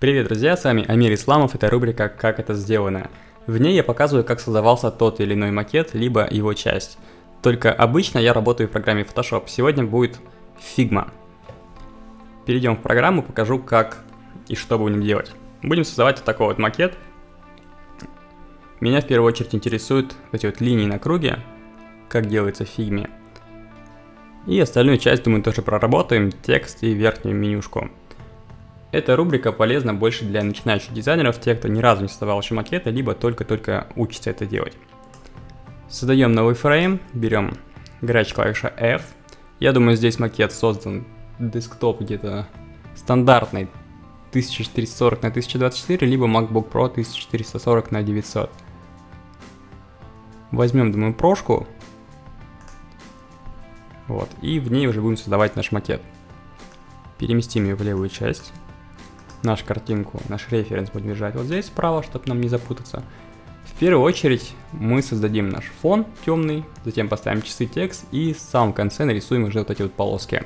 Привет, друзья, с вами Амир Исламов, это рубрика «Как это сделано». В ней я показываю, как создавался тот или иной макет, либо его часть. Только обычно я работаю в программе Photoshop, сегодня будет Figma. Перейдем в программу, покажу, как и что будем делать. Будем создавать вот такой вот макет. Меня в первую очередь интересуют эти вот линии на круге, как делается в фигме. И остальную часть, думаю, тоже проработаем, текст и верхнюю менюшку. Эта рубрика полезна больше для начинающих дизайнеров, тех, кто ни разу не создавал еще макеты, либо только-только учится это делать. Создаем новый фрейм, берем горячая клавиша F. Я думаю, здесь макет создан десктоп где-то стандартный 1440 на 1024, либо MacBook Pro 1440 на 900. Возьмем, думаю, прошку. Вот, и в ней уже будем создавать наш макет. Переместим ее в левую часть нашу картинку, наш референс будем держать вот здесь справа, чтобы нам не запутаться. В первую очередь мы создадим наш фон темный, затем поставим часы текст и в самом конце нарисуем уже вот эти вот полоски.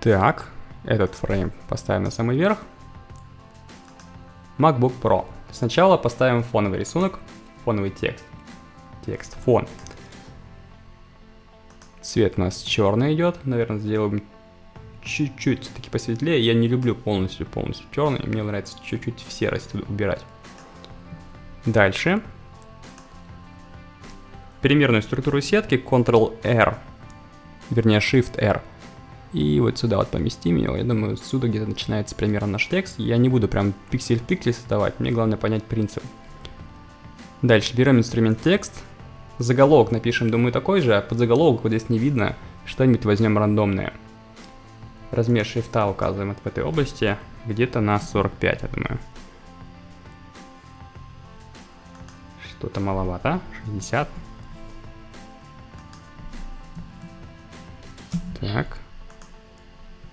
Так, этот фрейм поставим на самый верх. MacBook Pro. Сначала поставим фоновый рисунок, фоновый текст. Текст, фон. Цвет у нас черный идет, наверное, сделаем чуть-чуть все-таки посветлее. Я не люблю полностью-полностью черный, мне нравится чуть-чуть в серость убирать. Дальше. Примерную структуру сетки Ctrl-R, вернее Shift-R. И вот сюда вот поместим его. Я думаю, отсюда где-то начинается примерно наш текст. Я не буду прям пиксель в пиксель создавать, мне главное понять принцип. Дальше берем инструмент текст. Заголовок напишем, думаю, такой же, а под заголовок вот здесь не видно. Что-нибудь возьмем рандомное. Размер шрифта указываем в этой области где-то на 45, я думаю. Что-то маловато, 60. Так.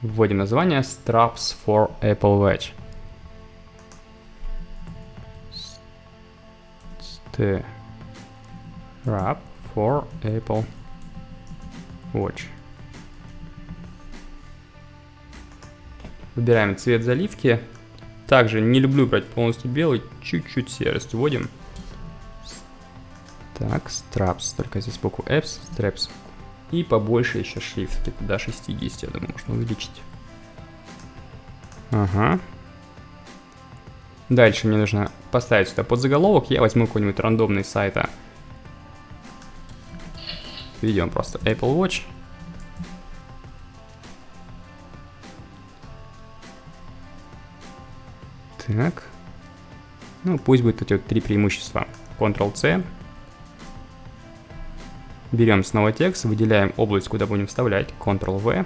Вводим название Straps for Apple Watch. Strap for Apple Watch. Выбираем цвет заливки. Также не люблю брать полностью белый, чуть-чуть серость вводим. Так, straps, только здесь букву apps, straps. И побольше еще шрифт, где-то до 60, я думаю, можно увеличить. Ага. Дальше мне нужно поставить сюда под заголовок. Я возьму какой-нибудь рандомный сайта. Введем просто Apple Watch. Так. Ну, пусть будет эти вот три преимущества. Ctrl-C. Берем снова текст, выделяем область, куда будем вставлять. Ctrl-V.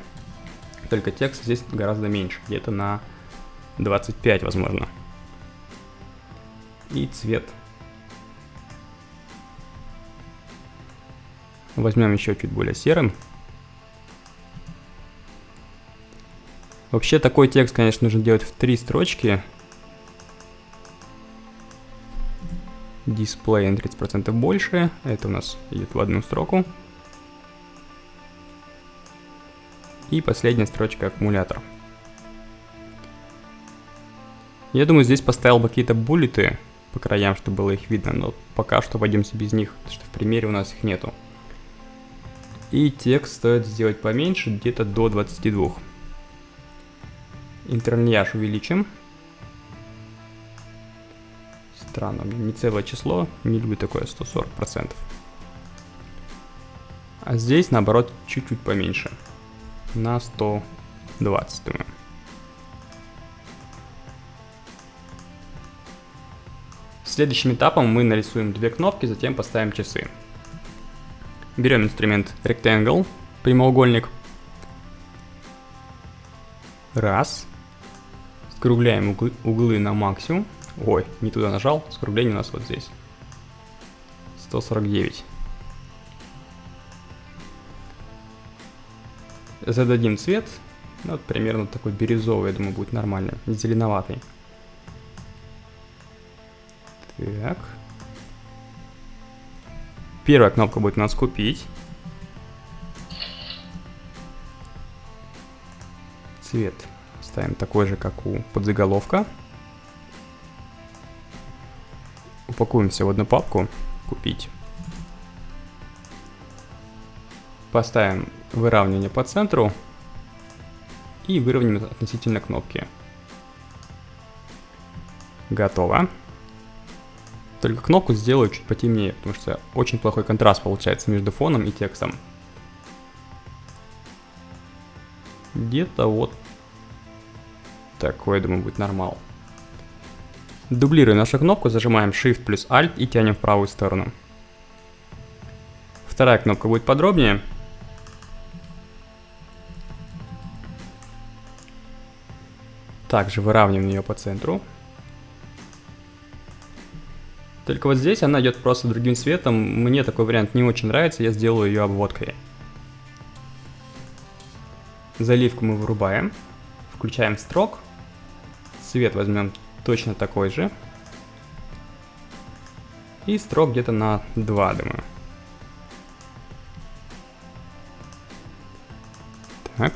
Только текст здесь гораздо меньше, где-то на 25, возможно. И цвет. Возьмем еще чуть более серым. Вообще такой текст, конечно, нужно делать в три строчки. Дисплей на 30% больше. Это у нас идет в одну строку. И последняя строчка аккумулятор. Я думаю, здесь поставил бы какие-то буллеты по краям, чтобы было их видно, но пока что пойдемся без них, потому что в примере у нас их нету. И текст стоит сделать поменьше, где-то до 22. Интерньяж увеличим. Странно, не целое число, не люблю такое 140%. А здесь, наоборот, чуть-чуть поменьше. На 120, думаю. Следующим этапом мы нарисуем две кнопки, затем поставим часы. Берем инструмент Rectangle, прямоугольник. Раз. Скругляем углы на максимум. Ой, не туда нажал. Скругление у нас вот здесь. 149. Зададим цвет. Ну, вот примерно такой бирюзовый, я думаю, будет нормально. Зеленоватый. Так. Первая кнопка будет у нас купить. Цвет Ставим такой же, как у подзаголовка. Упакуем все в одну папку. Купить. Поставим выравнивание по центру. И выровняем относительно кнопки. Готово. Только кнопку сделаю чуть потемнее, потому что очень плохой контраст получается между фоном и текстом. Где-то вот такой, думаю, будет нормал. Дублируем нашу кнопку, зажимаем Shift плюс Alt и тянем в правую сторону. Вторая кнопка будет подробнее. Также выравниваем ее по центру. Только вот здесь она идет просто другим цветом. Мне такой вариант не очень нравится, я сделаю ее обводкой. Заливку мы вырубаем. Включаем строк. Цвет возьмем точно такой же. И строк где-то на 2, думаю. Так,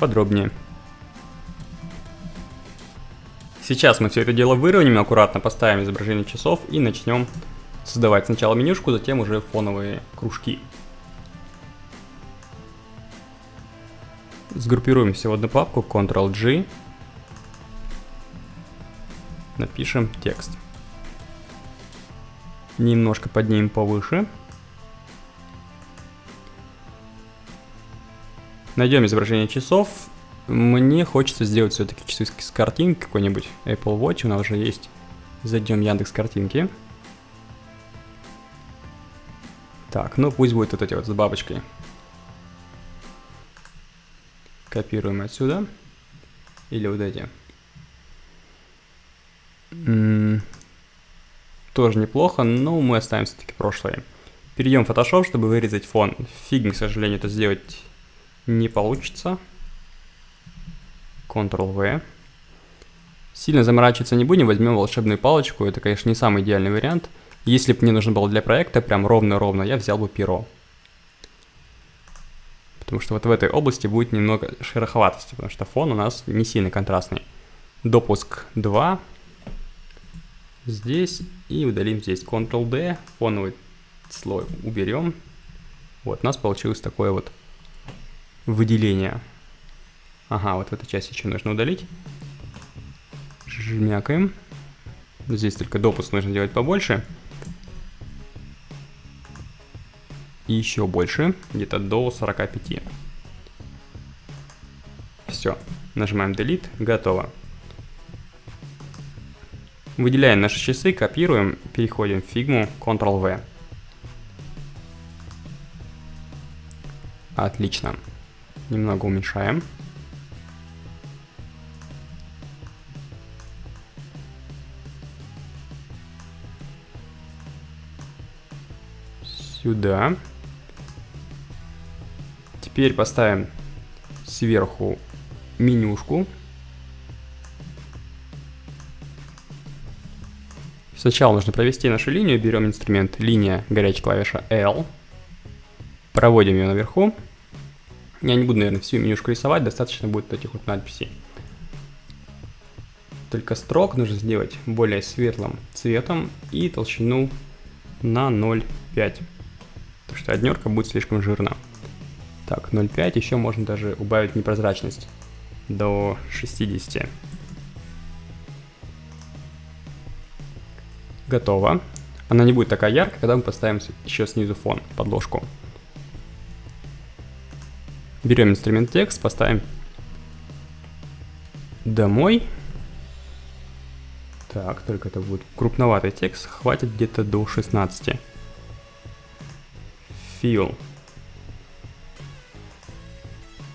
подробнее. Сейчас мы все это дело выровняем, аккуратно поставим изображение часов и начнем создавать сначала менюшку, затем уже фоновые кружки. Сгруппируем все в одну папку, Ctrl-G, напишем текст. Немножко поднимем повыше. Найдем изображение часов мне хочется сделать все-таки часы с картинки какой-нибудь Apple Watch, у нас уже есть. Зайдем Яндекс картинки. Так, ну пусть будет вот эти вот с бабочкой. Копируем отсюда. Или вот эти. Тоже неплохо, но мы оставим все-таки прошлое. Перейдем в Photoshop, чтобы вырезать фон. Фиг, к сожалению, это сделать не получится. Ctrl-V. Сильно заморачиваться не будем, возьмем волшебную палочку. Это, конечно, не самый идеальный вариант. Если бы мне нужно было для проекта прям ровно-ровно, я взял бы перо. Потому что вот в этой области будет немного шероховатости, потому что фон у нас не сильно контрастный. Допуск 2. Здесь и удалим здесь Ctrl-D, фоновый слой уберем. Вот, у нас получилось такое вот выделение. Ага, вот эту часть еще нужно удалить. Жмякаем. Здесь только допуск нужно делать побольше. И еще больше, где-то до 45. Все, нажимаем Delete, готово. Выделяем наши часы, копируем, переходим в фигму, Ctrl-V. Отлично. Немного уменьшаем. сюда. Теперь поставим сверху менюшку. Сначала нужно провести нашу линию. Берем инструмент линия, горячая клавиша L. Проводим ее наверху. Я не буду, наверное, всю менюшку рисовать, достаточно будет этих вот надписей. Только строк нужно сделать более светлым цветом и толщину на 0,5 потому что однерка будет слишком жирна. Так, 0,5, еще можно даже убавить непрозрачность до 60. Готово. Она не будет такая яркая, когда мы поставим еще снизу фон, подложку. Берем инструмент текст, поставим домой. Так, только это будет крупноватый текст, хватит где-то до 16 feel.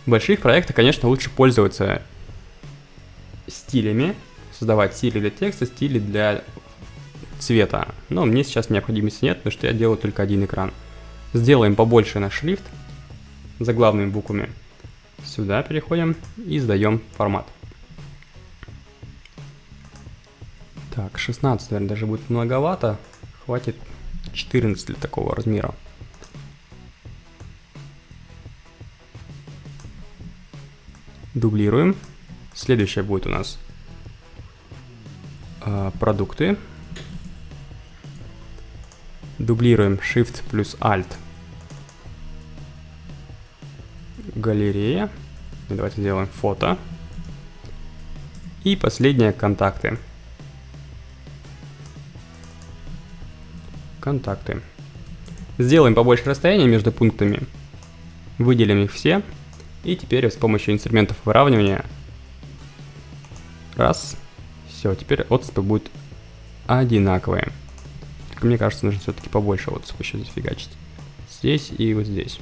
В больших проектах, конечно, лучше пользоваться стилями, создавать стили для текста, стили для цвета. Но мне сейчас необходимости нет, потому что я делаю только один экран. Сделаем побольше наш шрифт заглавными буквами. Сюда переходим и сдаем формат. Так, 16, наверное, даже будет многовато. Хватит 14 для такого размера. Дублируем. Следующее будет у нас э, продукты. Дублируем Shift плюс Alt. Галерея. Давайте сделаем фото. И последнее контакты. Контакты. Сделаем побольше расстояния между пунктами. Выделим их все. И теперь с помощью инструментов выравнивания. Раз. Все, теперь отступы будут одинаковые. Только мне кажется, нужно все-таки побольше отступа еще здесь фигачить. Здесь и вот здесь.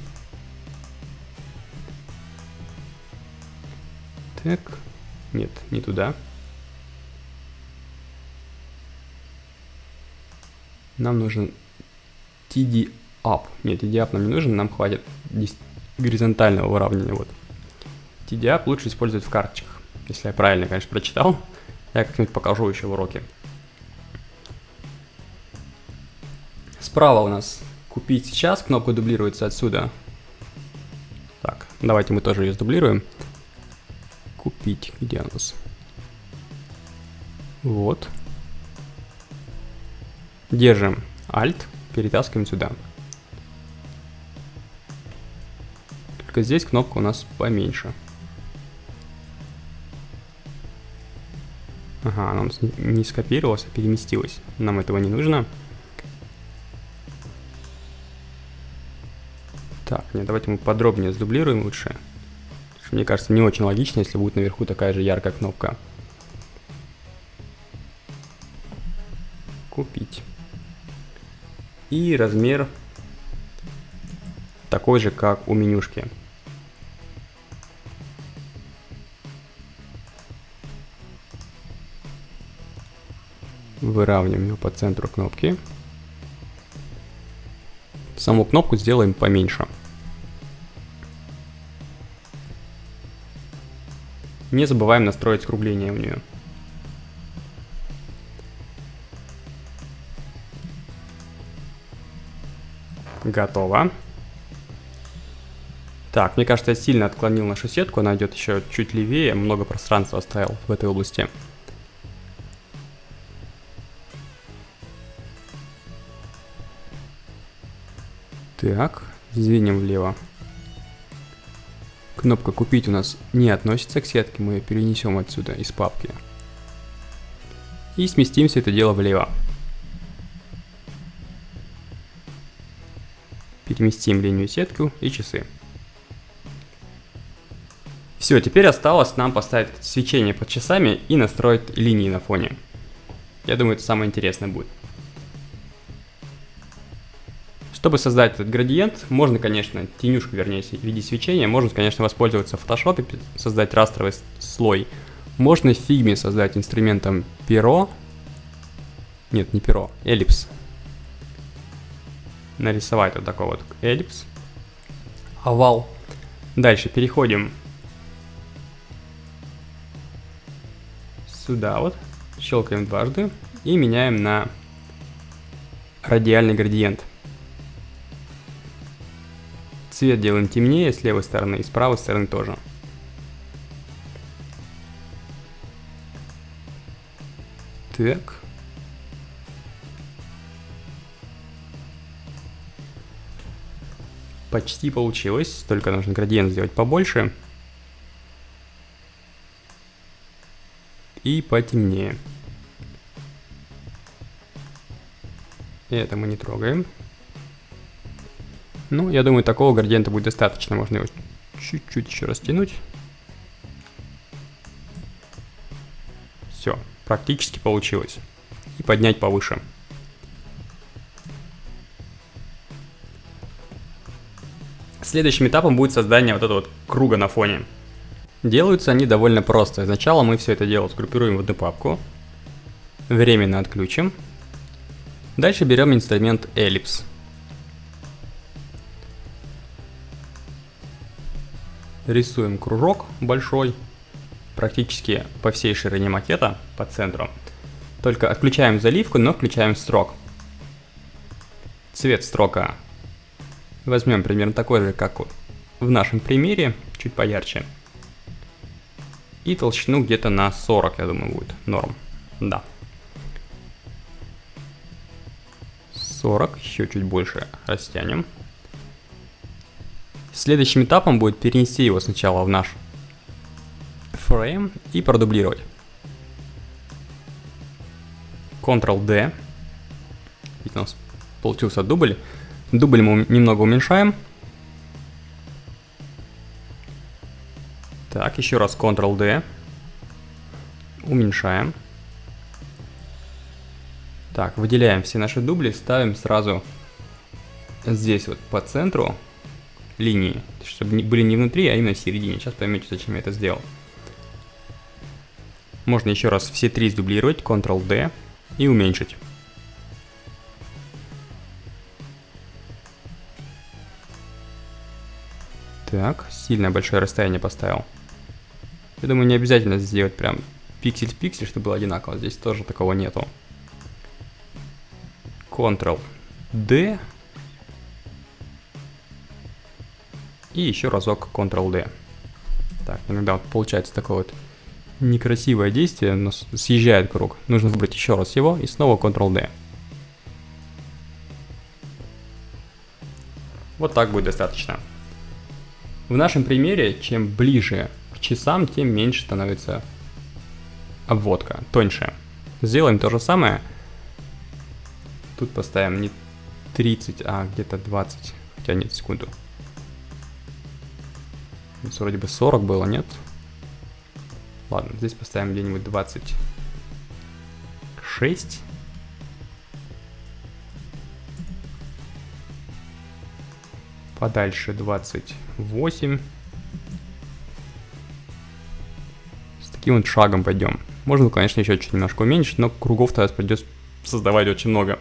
Так. Нет, не туда. Нам нужен TD up. Нет, TD up нам не нужен, нам хватит горизонтального выравнивания. Вот. TD up лучше использовать в карточках. Если я правильно, конечно, прочитал. Я как-нибудь покажу еще в уроке. Справа у нас купить сейчас, кнопка дублируется отсюда. Так, давайте мы тоже ее сдублируем. Купить, где у нас? Вот. Держим Alt, перетаскиваем сюда. Только здесь кнопка у нас поменьше. Ага, она у нас не скопировалась, а переместилась. Нам этого не нужно. Так, нет, давайте мы подробнее сдублируем лучше. Мне кажется, не очень логично, если будет наверху такая же яркая кнопка. Купить. И размер такой же, как у менюшки. Выравниваем его по центру кнопки. Саму кнопку сделаем поменьше. Не забываем настроить скругление у нее. Готово. Так, мне кажется, я сильно отклонил нашу сетку, она идет еще чуть левее, много пространства оставил в этой области. Так, сдвинем влево. Кнопка «Купить» у нас не относится к сетке, мы ее перенесем отсюда из папки. И сместим все это дело влево. Переместим линию сетку и часы. Все, теперь осталось нам поставить свечение под часами и настроить линии на фоне. Я думаю, это самое интересное будет. Чтобы создать этот градиент, можно, конечно, тенюшку, вернее, в виде свечения, можно, конечно, воспользоваться в фотошопе, создать растровый слой. Можно в фигме создать инструментом перо. Нет, не перо, эллипс. Нарисовать вот такой вот эллипс. Овал. Дальше переходим сюда вот. Щелкаем дважды и меняем на радиальный градиент. Цвет делаем темнее с левой стороны и с правой стороны тоже. Так. Почти получилось, только нужно градиент сделать побольше. И потемнее. Это мы не трогаем. Ну, я думаю, такого градиента будет достаточно. Можно его чуть-чуть еще растянуть. Все, практически получилось. И поднять повыше. Следующим этапом будет создание вот этого вот круга на фоне. Делаются они довольно просто. Сначала мы все это дело сгруппируем в одну папку. Временно отключим. Дальше берем инструмент Ellipse. Рисуем кружок большой, практически по всей ширине макета, по центру. Только отключаем заливку, но включаем строк. Цвет строка возьмем примерно такой же, как в нашем примере, чуть поярче. И толщину где-то на 40, я думаю, будет норм. Да. 40, еще чуть больше растянем. Следующим этапом будет перенести его сначала в наш фрейм и продублировать. Ctrl-D. Видите, у нас получился дубль. Дубль мы немного уменьшаем. Так, еще раз Ctrl-D. Уменьшаем. Так, выделяем все наши дубли, ставим сразу здесь вот по центру линии, чтобы были не внутри, а именно в середине. Сейчас поймете, зачем я это сделал. Можно еще раз все три сдублировать, Ctrl-D и уменьшить. Так, сильно большое расстояние поставил. Я думаю, не обязательно сделать прям пиксель в пиксель, чтобы было одинаково. Здесь тоже такого нету. Ctrl-D. И еще разок Ctrl-D. Так, иногда вот получается такое вот некрасивое действие, но съезжает круг. Нужно выбрать еще раз его и снова Ctrl-D. Вот так будет достаточно. В нашем примере, чем ближе к часам, тем меньше становится обводка, тоньше. Сделаем то же самое. Тут поставим не 30, а где-то 20. Хотя нет, секунду. Здесь вроде бы 40 было, нет? Ладно, здесь поставим где-нибудь 26. Подальше 28. С таким вот шагом пойдем. Можно, конечно, еще чуть немножко уменьшить, но кругов тогда придется создавать очень много.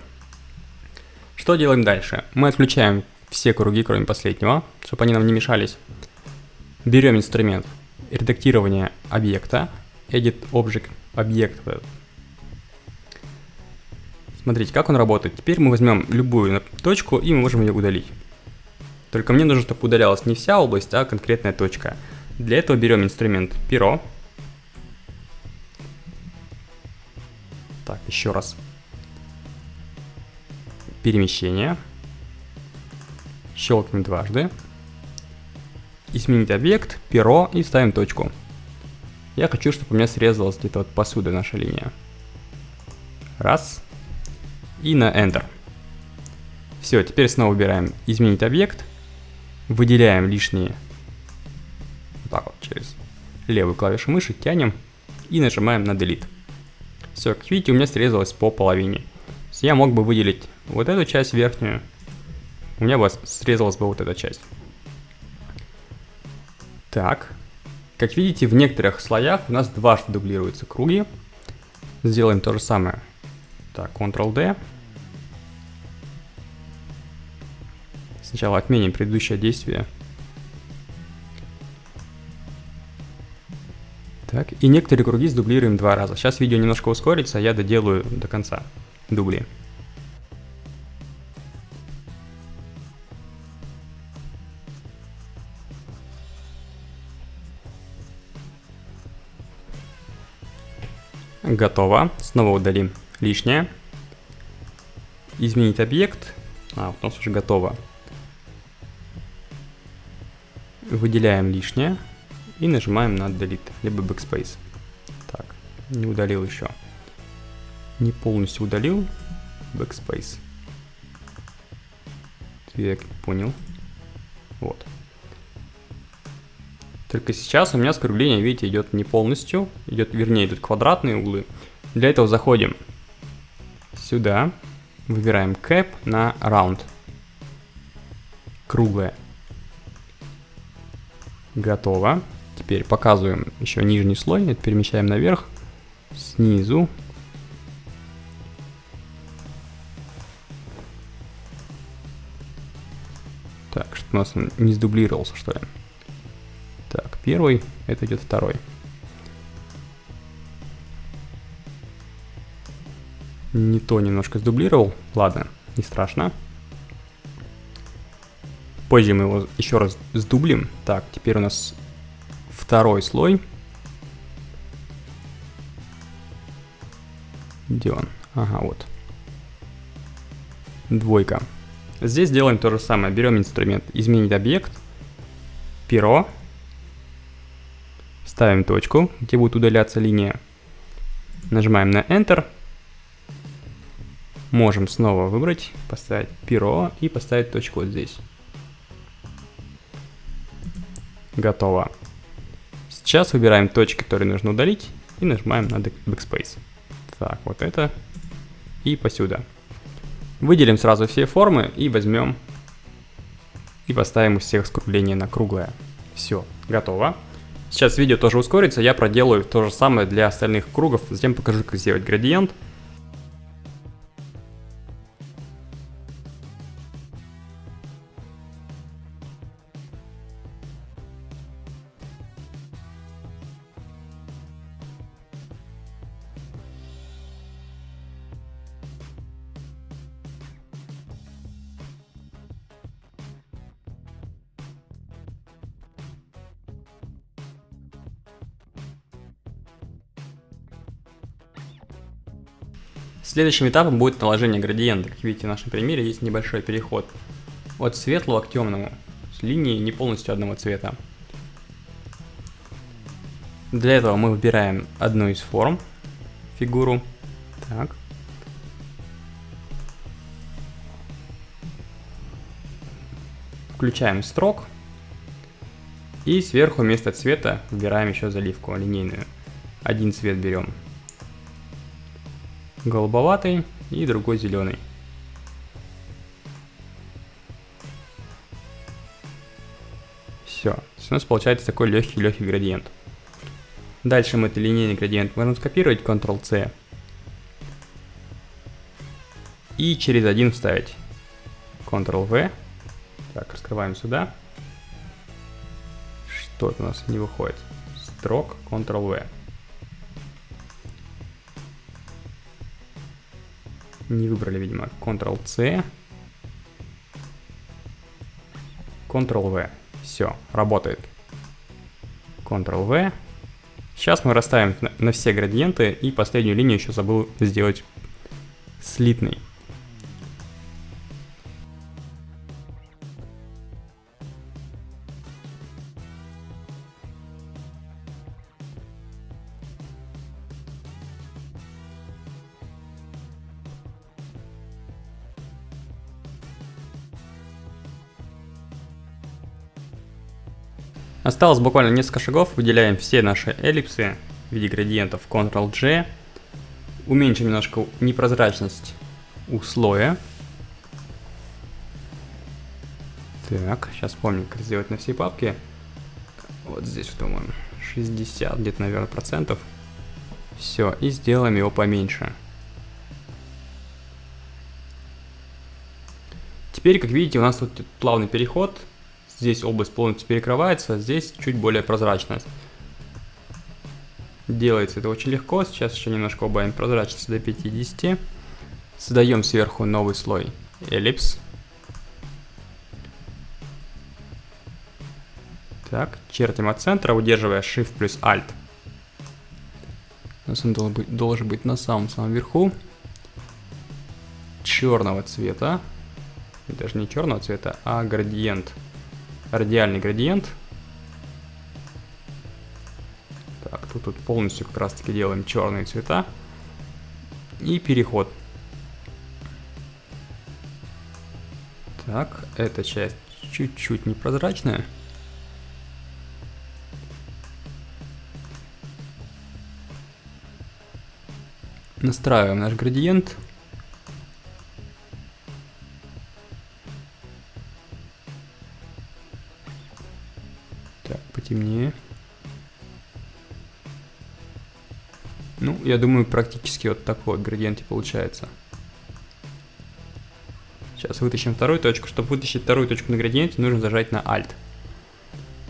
Что делаем дальше? Мы отключаем все круги, кроме последнего, чтобы они нам не мешались. Берем инструмент редактирования объекта, edit object объект. Смотрите, как он работает. Теперь мы возьмем любую точку и мы можем ее удалить. Только мне нужно, чтобы удалялась не вся область, а конкретная точка. Для этого берем инструмент перо. Так, еще раз перемещение. Щелкнем дважды. Изменить объект, перо и ставим точку. Я хочу, чтобы у меня срезалась где-то вот посуда наша линия. Раз. И на Enter. Все, теперь снова выбираем изменить объект. Выделяем лишние. Вот так вот через левую клавишу мыши тянем и нажимаем на Delete. Все, как видите, у меня срезалось по половине. Я мог бы выделить вот эту часть верхнюю, у меня бы срезалась бы вот эта часть. Так, как видите, в некоторых слоях у нас дважды дублируются круги. Сделаем то же самое. Так, Ctrl-D. Сначала отменим предыдущее действие. Так, и некоторые круги сдублируем два раза. Сейчас видео немножко ускорится, я доделаю до конца дубли. Готово. Снова удалим лишнее. Изменить объект. А, вот у нас уже готово. Выделяем лишнее и нажимаем на Delete, либо Backspace. Так, не удалил еще. Не полностью удалил. Backspace. Я понял. Вот. Только сейчас у меня скругление, видите, идет не полностью, идет, вернее, идут квадратные углы. Для этого заходим сюда, выбираем Cap на Round. Круглое. Готово. Теперь показываем еще нижний слой, это перемещаем наверх, снизу. Так, что у нас не сдублировался, что ли первый, это идет второй. Не то немножко сдублировал. Ладно, не страшно. Позже мы его еще раз сдублим. Так, теперь у нас второй слой. Где он? Ага, вот. Двойка. Здесь делаем то же самое. Берем инструмент «Изменить объект», «Перо», ставим точку, где будет удаляться линия, нажимаем на Enter, можем снова выбрать, поставить перо и поставить точку вот здесь. Готово. Сейчас выбираем точки, которые нужно удалить, и нажимаем на Backspace. Так, вот это и посюда. Выделим сразу все формы и возьмем и поставим из всех скругление на круглое. Все, готово. Сейчас видео тоже ускорится, я проделаю то же самое для остальных кругов, затем покажу, как сделать градиент. Следующим этапом будет наложение градиента. Как видите, в нашем примере есть небольшой переход от светлого к темному, с линией не полностью одного цвета. Для этого мы выбираем одну из форм, фигуру. Так. Включаем строк. И сверху вместо цвета выбираем еще заливку линейную. Один цвет берем голубоватый и другой зеленый. Все, у нас получается такой легкий-легкий градиент. Дальше мы этот линейный градиент можем скопировать, Ctrl-C. И через один вставить. Ctrl-V. Так, раскрываем сюда. Что у нас не выходит? Строк, Ctrl-V. Не выбрали, видимо, Ctrl-C. Ctrl-V. Все, работает. Ctrl-V. Сейчас мы расставим на все градиенты и последнюю линию еще забыл сделать слитной. Осталось буквально несколько шагов, выделяем все наши эллипсы в виде градиентов Ctrl-G. Уменьшим немножко непрозрачность у слоя. Так, сейчас помню, как сделать на всей папке. Вот здесь, по-моему, 60 где-то, наверное, процентов. Все, и сделаем его поменьше. Теперь, как видите, у нас тут плавный переход Здесь область полностью перекрывается, здесь чуть более прозрачность. Делается это очень легко. Сейчас еще немножко убавим прозрачность до 50. Создаем сверху новый слой эллипс. Так, чертим от центра, удерживая Shift плюс Alt. У нас он должен быть, должен быть на самом-самом верху. Черного цвета. Даже не черного цвета, а градиент радиальный градиент. Так, тут, тут полностью как раз таки делаем черные цвета. И переход. Так, эта часть чуть-чуть непрозрачная. Настраиваем наш градиент. Я думаю, практически вот такой вот градиент и получается. Сейчас вытащим вторую точку. Чтобы вытащить вторую точку на градиенте, нужно зажать на Alt.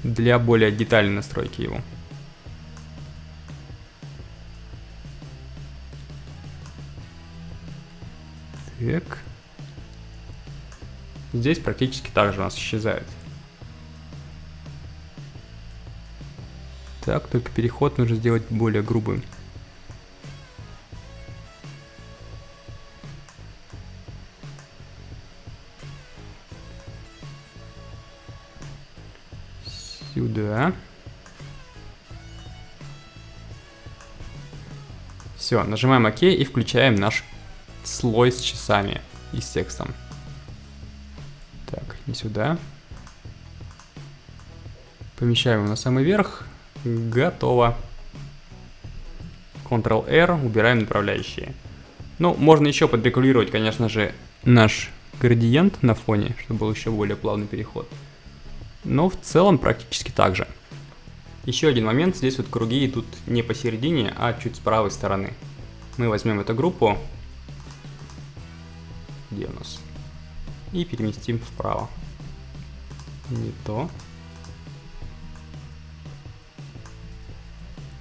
Для более детальной настройки его. Так. Здесь практически так же у нас исчезает. Так, только переход нужно сделать более грубым. Все, нажимаем ОК и включаем наш слой с часами и с текстом. Так, не сюда. Помещаем его на самый верх. Готово. Ctrl-R, убираем направляющие. Ну, можно еще подрегулировать, конечно же, наш градиент на фоне, чтобы был еще более плавный переход. Но в целом практически так же. Еще один момент, здесь вот круги идут не посередине, а чуть с правой стороны. Мы возьмем эту группу, где у нас, и переместим вправо. Не то.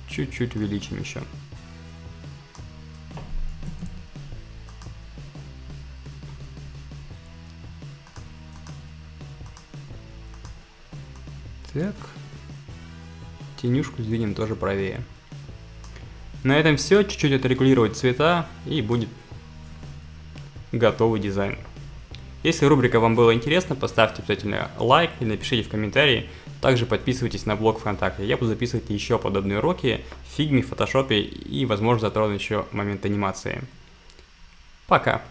Чуть-чуть увеличим еще. Так. Тенюшку сдвинем тоже правее. На этом все. Чуть-чуть отрегулировать цвета и будет готовый дизайн. Если рубрика вам была интересна, поставьте обязательно лайк и напишите в комментарии. Также подписывайтесь на блог ВКонтакте. Я буду записывать еще подобные уроки в фигме, фотошопе и, возможно, затрону еще момент анимации. Пока!